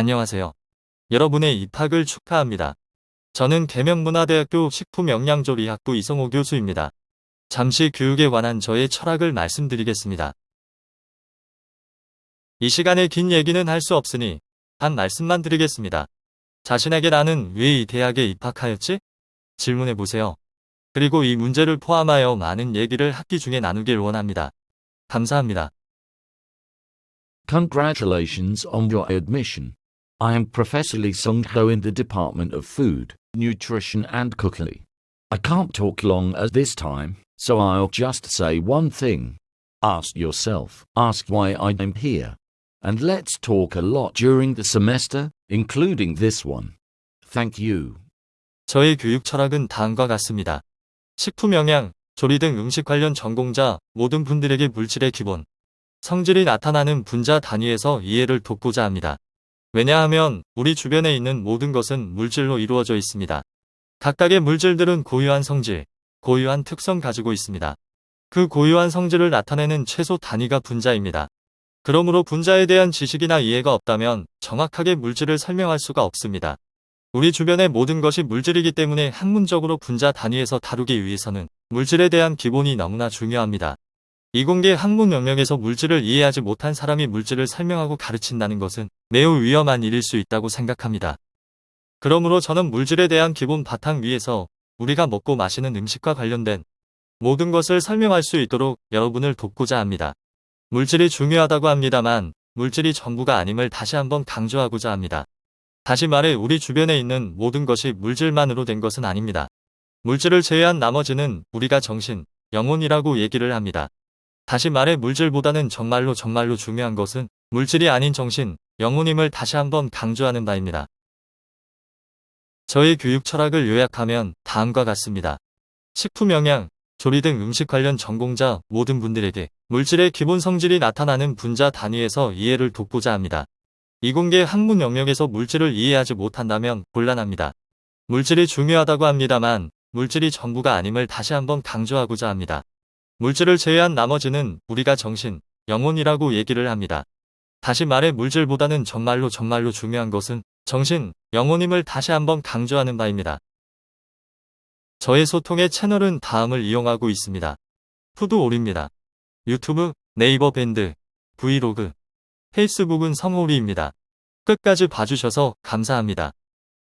안녕하세요. 여러분의 입학을 축하합니다. 저는 계명문화대학교 식품영양조리학부 이성호 교수입니다. 잠시 교육에 관한 저의 철학을 말씀드리겠습니다. 이 시간에 긴 얘기는 할 수 없으니 한 말씀만 드리겠습니다. 자신에게 나는 왜 이 대학에 입학하였지? 질문해 보세요. 그리고 이 문제를 포함하여 많은 얘기를 학기 중에 나누길 원합니다. 감사합니다. Congratulations on your admission. I am Professor Lee Sung-ho in the Department of Food, Nutrition and Cookery. I can't talk long at this time, so I'll just say one thing. Ask yourself, ask why I am here. And let's talk a lot during the semester, including this one. Thank you. 저의 교육 철학은 다음과 같습니다. 식품 영양, 조리 등 음식 관련 전공자 모든 분들에게 물질의 기본, 성질이 나타나는 분자 단위에서 이해를 돕고자 합니다. 왜냐하면 우리 주변에 있는 모든 것은 물질로 이루어져 있습니다. 각각의 물질들은 고유한 성질, 고유한 특성 가지고 있습니다. 그 고유한 성질을 나타내는 최소 단위가 분자입니다. 그러므로 분자에 대한 지식이나 이해가 없다면 정확하게 물질을 설명할 수가 없습니다. 우리 주변의 모든 것이 물질이기 때문에 학문적으로 분자 단위에서 다루기 위해서는 물질에 대한 기본이 너무나 중요합니다. 이공계 학문 영역에서 물질을 이해하지 못한 사람이 물질을 설명하고 가르친다는 것은 매우 위험한 일일 수 있다고 생각합니다. 그러므로 저는 물질에 대한 기본 바탕 위에서 우리가 먹고 마시는 음식과 관련된 모든 것을 설명할 수 있도록 여러분을 돕고자 합니다. 물질이 중요하다고 합니다만 물질이 전부가 아님을 다시 한번 강조하고자 합니다. 다시 말해 우리 주변에 있는 모든 것이 물질만으로 된 것은 아닙니다. 물질을 제외한 나머지는 우리가 정신, 영혼이라고 얘기를 합니다. 다시 말해 물질보다는 정말로 정말로 중요한 것은 물질이 아닌 정신, 영혼임을 다시 한번 강조하는 바입니다. 저의 교육 철학을 요약하면 다음과 같습니다. 식품 영양, 조리 등 음식 관련 전공자 모든 분들에게 물질의 기본 성질이 나타나는 분자 단위에서 이해를 돕고자 합니다. 이공계 학문 영역에서 물질을 이해하지 못한다면 곤란합니다. 물질이 중요하다고 합니다만 물질이 전부가 아님을 다시 한번 강조하고자 합니다. 물질을 제외한 나머지는 우리가 정신, 영혼이라고 얘기를 합니다. 다시 말해 물질보다는 정말로 정말로 중요한 것은 정신, 영혼임을 다시 한번 강조하는 바입니다. 저의 소통의 채널은 다음을 이용하고 있습니다. 푸드올입니다. 유튜브, 네이버 밴드, 브이로그, 페이스북은 성호리입니다. 끝까지 봐주셔서 감사합니다.